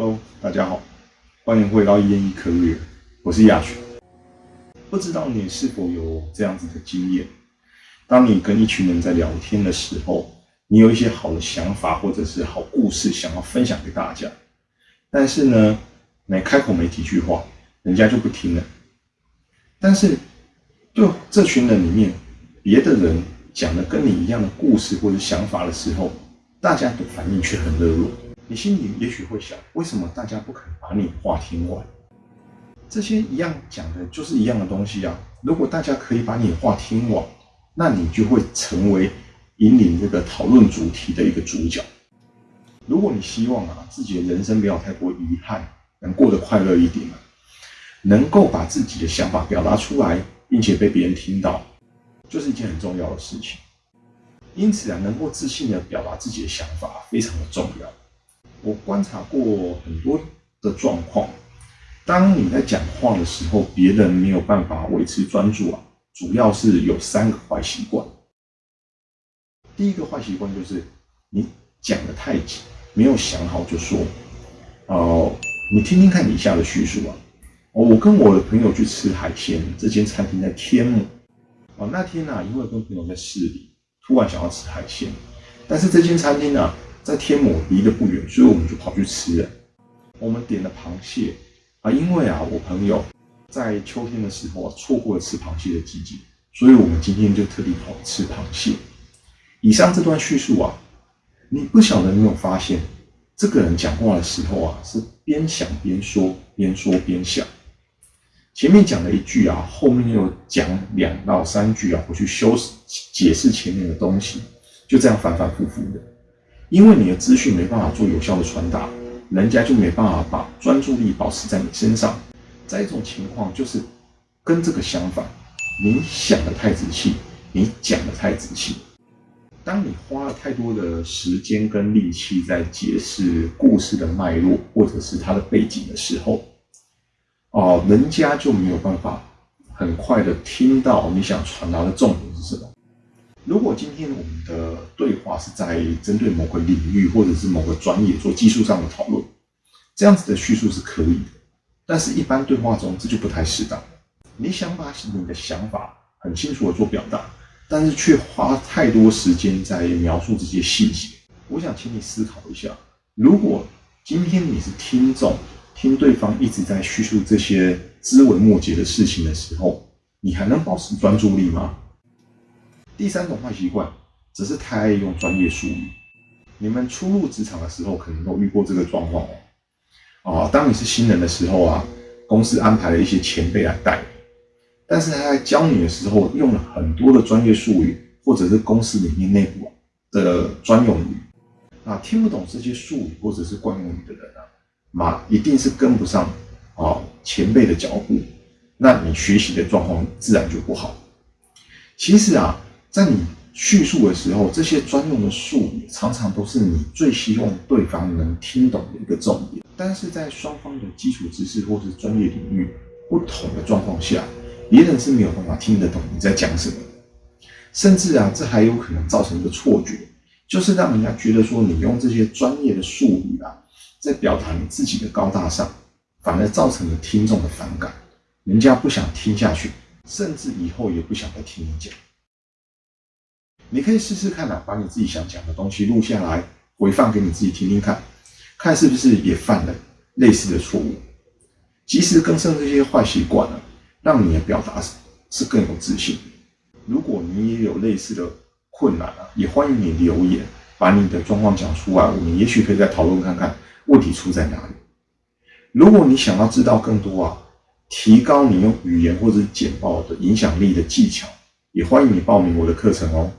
Hello，大家好，欢迎回到一言一科，我是亚群。不知道你是否有这样子的经验？当你跟一群人在聊天的时候，你有一些好的想法或者是好故事想要分享给大家，但是呢，你开口没几句话，人家就不听了。但是，就这群人里面，别的人讲的跟你一样的故事或者想法的时候，大家的反应却很热络。你心里也许会想，为什么大家不肯把你话听完？这些一样讲的就是一样的东西啊。如果大家可以把你话听完，那你就会成为引领这个讨论主题的一个主角。如果你希望啊自己的人生不要太多遗憾，能过得快乐一点啊，能够把自己的想法表达出来，并且被别人听到，就是一件很重要的事情。因此啊，能够自信的表达自己的想法非常的重要。我观察过很多的状况，当你在讲话的时候，别人没有办法维持专注啊，主要是有三个坏习惯。第一个坏习惯就是你讲的太急，没有想好就说。哦，你听听看以下的叙述啊。哦，我跟我的朋友去吃海鲜，这间餐厅在天母。哦，那天呢，因为跟朋友在市里，突然想要吃海鲜，但是这间餐厅呢，在天母离得不远，所以我们就跑去吃了。我们点了螃蟹啊，因为啊，我朋友在秋天的时候啊，错过了吃螃蟹的季节，所以我们今天就特地跑吃螃蟹。以上这段叙述啊，你不晓得你有发现，这个人讲话的时候啊，是边想边说，边说边想。前面讲了一句啊，后面又讲两到三句啊，我去修饰解释前面的东西，就这样反反复复的。因为你的资讯没办法做有效的传达，人家就没办法把专注力保持在你身上。再一种情况就是跟这个相反，你想的太仔细，你讲的太仔细。当你花了太多的时间跟力气在解释故事的脉络或者是它的背景的时候，哦，人家就没有办法很快的听到你想传达的重点是什么。如果今天我们的对话是在针对某个领域或者是某个专业做技术上的讨论，这样子的叙述是可以的。但是，一般对话中这就不太适当。你想把你的想法很清楚的做表达，但是却花太多时间在描述这些细节。我想请你思考一下：如果今天你是听众。听对方一直在叙述这些枝微末节的事情的时候，你还能保持专注力吗？第三种坏习惯，只是太爱用专业术语。你们初入职场的时候，可能都遇过这个状况哦。啊，当你是新人的时候啊，公司安排了一些前辈来带你，但是他在教你的时候，用了很多的专业术语，或者是公司里面内部的专用语，啊，听不懂这些术语或者是惯用语的人啊。嘛，一定是跟不上啊前辈的脚步，那你学习的状况自然就不好。其实啊，在你叙述的时候，这些专用的术语常常都是你最希望对方能听懂的一个重点。但是在双方的基础知识或是专业领域不同的状况下，别人是没有办法听得懂你在讲什么。甚至啊，这还有可能造成一个错觉，就是让人家觉得说你用这些专业的术语啊。在表达你自己的高大上，反而造成了听众的反感，人家不想听下去，甚至以后也不想再听你讲。你可以试试看啊，把你自己想讲的东西录下来，回放给你自己听听看，看是不是也犯了类似的错误。及时更正这些坏习惯呢，让你的表达是更有自信。如果你也有类似的困难啊，也欢迎你留言，把你的状况讲出来，我们也许可以再讨论看看。问题出在哪里？如果你想要知道更多啊，提高你用语言或者简报的影响力的技巧，也欢迎你报名我的课程哦。